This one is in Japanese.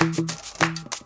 フフフ。